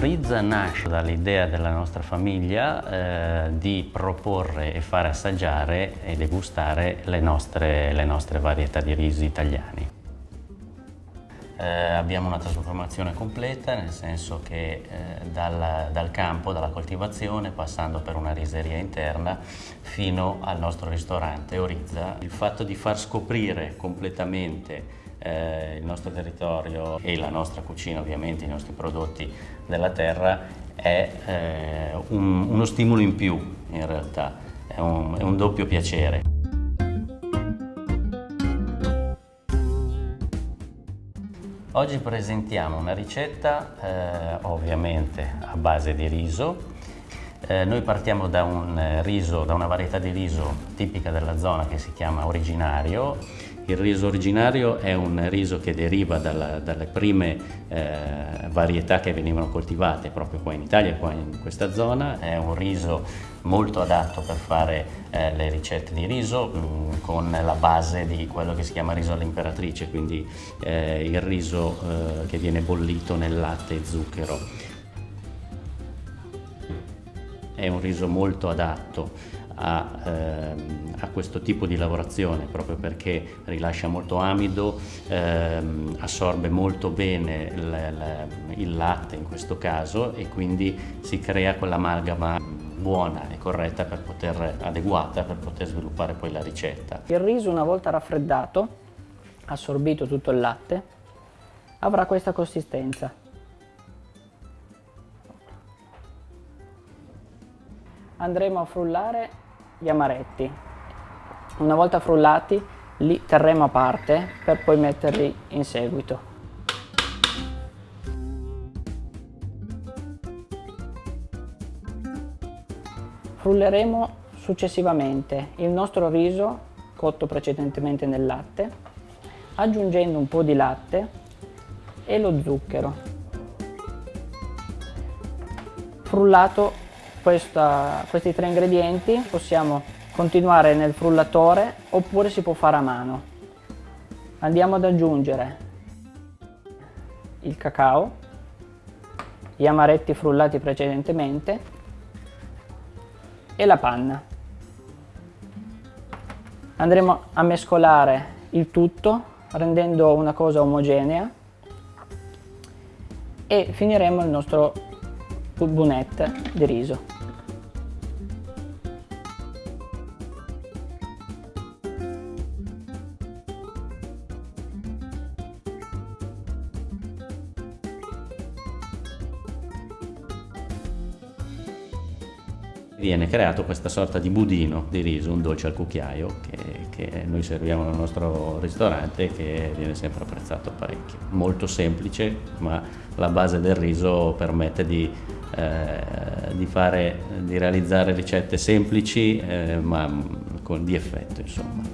Orizza nasce dall'idea della nostra famiglia eh, di proporre e fare assaggiare e degustare le nostre, le nostre varietà di risi italiani. Eh, abbiamo una trasformazione completa, nel senso che eh, dal, dal, campo, dalla coltivazione, passando per una riseria interna, fino al nostro ristorante Orizza. Il fatto di far scoprire completamente eh, il nostro territorio e la nostra cucina, ovviamente, i nostri prodotti della terra, è eh, un, uno stimolo in più, in realtà, è un, è un doppio piacere. Oggi presentiamo una ricetta eh, ovviamente a base di riso. Eh, noi partiamo da un riso, da una varietà di riso tipica della zona che si chiama originario il riso originario è un riso che deriva dalla, dalle prime eh, varietà che venivano coltivate proprio qua in Italia, qua in questa zona. È un riso molto adatto per fare eh, le ricette di riso mh, mm, con la base di quello che si chiama riso all'imperatrice, quindi eh, il riso eh, che viene bollito nel latte e zucchero. È un riso molto adatto a, ehm, a, questo tipo di lavorazione proprio perché rilascia molto amido, ehm, assorbe molto bene il, il, latte in questo caso e quindi si crea quell'amalgama buona e corretta per poter, adeguata per poter sviluppare poi la ricetta. Il riso una volta raffreddato, assorbito tutto il latte, avrà questa consistenza. Andremo a frullare gli amaretti. Una volta frullati li terremo a parte per poi metterli in seguito. Frulleremo successivamente il nostro riso cotto precedentemente nel latte, aggiungendo un po' di latte e lo zucchero. Frullato questa, questi tre ingredienti possiamo continuare nel frullatore oppure si può fare a mano. Andiamo ad aggiungere il cacao, gli amaretti frullati precedentemente e la panna. Andremo a mescolare il tutto rendendo una cosa omogenea e finiremo il nostro bunette di riso. viene creato questa sorta di budino di riso, un dolce al cucchiaio che, che, noi serviamo nel nostro ristorante e che viene sempre apprezzato parecchio. Molto semplice ma la base del riso permette di, eh, di, fare, di realizzare ricette semplici eh, ma con, di effetto insomma.